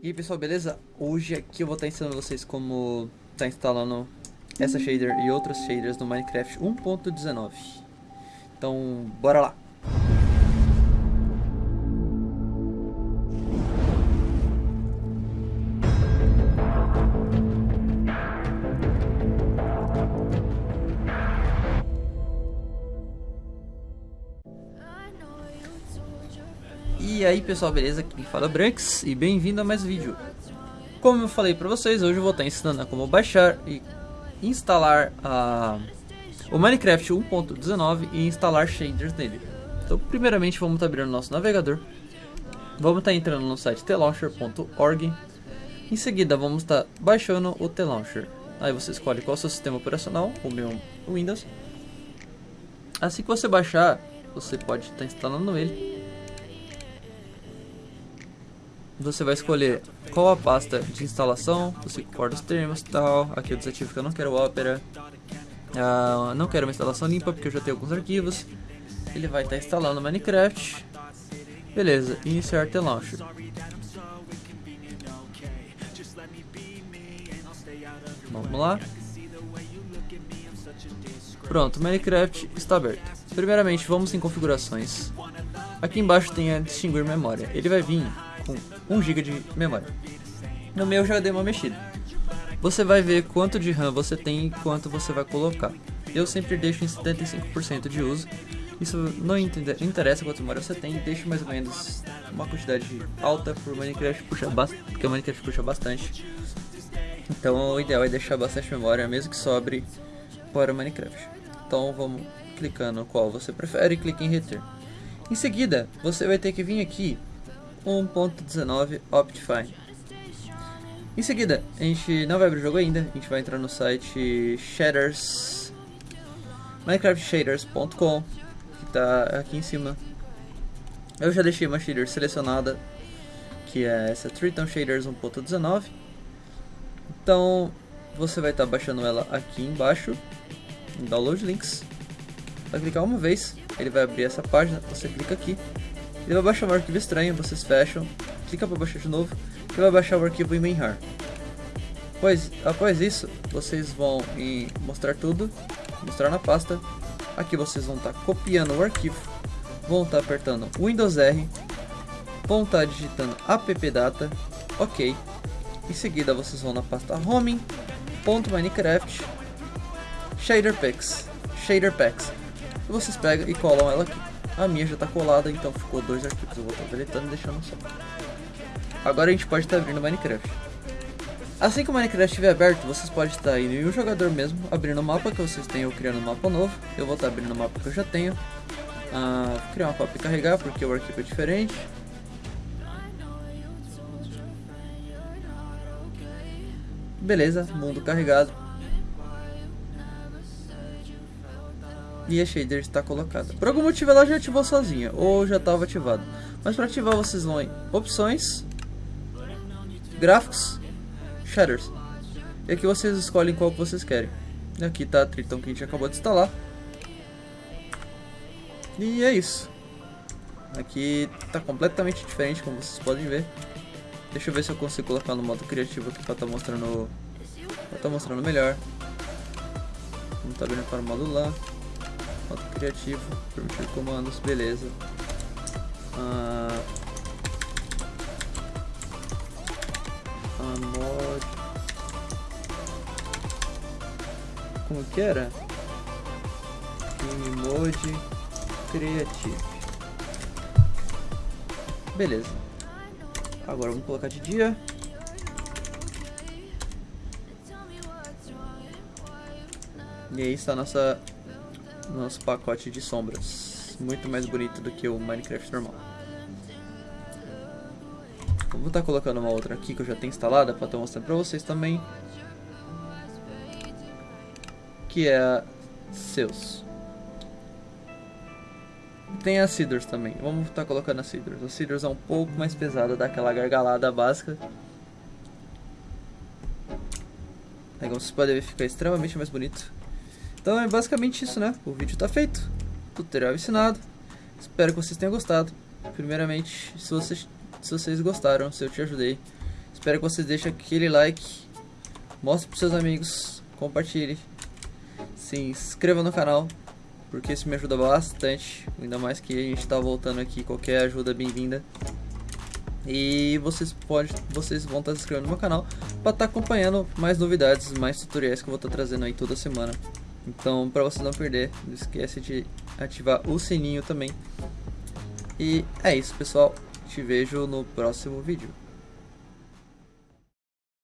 E aí pessoal, beleza? Hoje aqui eu vou estar ensinando vocês como estar instalando essa shader e outras shaders no Minecraft 1.19 Então, bora lá! E aí pessoal, beleza? Aqui fala é Branks e bem-vindo a mais um vídeo. Como eu falei pra vocês, hoje eu vou estar ensinando como baixar e instalar a, o Minecraft 1.19 e instalar shaders nele. Então primeiramente vamos estar abrindo nosso navegador. Vamos estar entrando no site tlauncher.org. Em seguida vamos estar baixando o tlauncher. Aí você escolhe qual é o seu sistema operacional, o meu Windows. Assim que você baixar, você pode estar instalando ele você vai escolher qual a pasta de instalação, você concorda os termos e tal, aqui eu desativo que eu não quero Opera, uh, não quero uma instalação limpa porque eu já tenho alguns arquivos, ele vai estar tá instalando Minecraft, beleza, iniciar the launcher. Vamos lá. Pronto, Minecraft está aberto. Primeiramente, vamos em configurações. Aqui embaixo tem a distinguir memória. Ele vai vir com 1 GB de memória. No meu já dei uma mexida. Você vai ver quanto de RAM você tem e quanto você vai colocar. Eu sempre deixo em 75% de uso. Isso não interessa quanto memória você tem, deixo mais ou menos uma quantidade alta por Minecraft puxa porque o Minecraft puxa bastante. Então o ideal é deixar bastante memória, mesmo que sobre para o Minecraft. Então vamos clicando qual você prefere e clique em reter. Em seguida, você vai ter que vir aqui 1.19 Optifine. Em seguida, a gente não vai abrir o jogo ainda, a gente vai entrar no site shaders minecraftshaders.com que está aqui em cima. Eu já deixei uma shader selecionada, que é essa Triton Shaders 1.19. Então, você vai estar tá baixando ela aqui embaixo, em Download Links. Vai clicar uma vez, ele vai abrir essa página, você clica aqui ele vai baixar um arquivo estranho, vocês fecham, clica para baixar de novo, e vai baixar o arquivo em WinRAR. Pois, após isso, vocês vão em mostrar tudo, mostrar na pasta, aqui vocês vão estar tá copiando o arquivo, vão estar tá apertando Windows R, vão estar tá digitando appdata, ok, em seguida vocês vão na pasta home.minecraft shader packs, shader packs, e vocês pegam e colam ela aqui. A minha já está colada, então ficou dois arquivos. Eu vou estar deletando e deixando só. Agora a gente pode estar abrindo Minecraft. Assim que o Minecraft estiver aberto, vocês podem estar indo em um jogador mesmo, abrindo o mapa que vocês ou criando um mapa novo. Eu vou estar abrindo o mapa que eu já tenho. Ah, criar uma cópia e carregar, porque o arquivo é diferente. Beleza, mundo carregado. E a shader está colocada. Por algum motivo ela já ativou sozinha, ou já estava ativada. Mas para ativar vocês vão em opções, gráficos, shaders. E aqui vocês escolhem qual que vocês querem. E aqui está a Triton que a gente acabou de instalar. E é isso. Aqui está completamente diferente, como vocês podem ver. Deixa eu ver se eu consigo colocar no modo criativo aqui para estar tá mostrando, pra tá mostrando melhor. Vamos estar tá abrindo para o modo lá. Modo criativo, permitir comandos, beleza. Ah, mod. Como que era? Game Mode Creative. Beleza. Agora vamos colocar de dia. E aí está a nossa nosso pacote de sombras. Muito mais bonito do que o Minecraft normal. vou estar colocando uma outra aqui que eu já tenho instalada para estar mostrando para vocês também. Que é a Seus. Tem a Cedars também. Vamos estar colocando a Cedars. A Cedars é um pouco mais pesada, dá aquela gargalada básica. Aí como vocês podem ver, fica extremamente mais bonito. Então é basicamente isso, né? O vídeo está feito, tutorial ensinado. Espero que vocês tenham gostado. Primeiramente, se você se vocês gostaram, se eu te ajudei. Espero que vocês deixem aquele like, mostre para seus amigos, compartilhe, se inscreva no canal, porque isso me ajuda bastante, ainda mais que a gente está voltando aqui, qualquer ajuda é bem-vinda. E vocês pode, vocês vão estar se inscrevendo no meu canal para estar tá acompanhando mais novidades, mais tutoriais que eu vou estar tá trazendo aí toda semana. Então, para você não perder, não esquece de ativar o sininho também. E é isso, pessoal. Te vejo no próximo vídeo.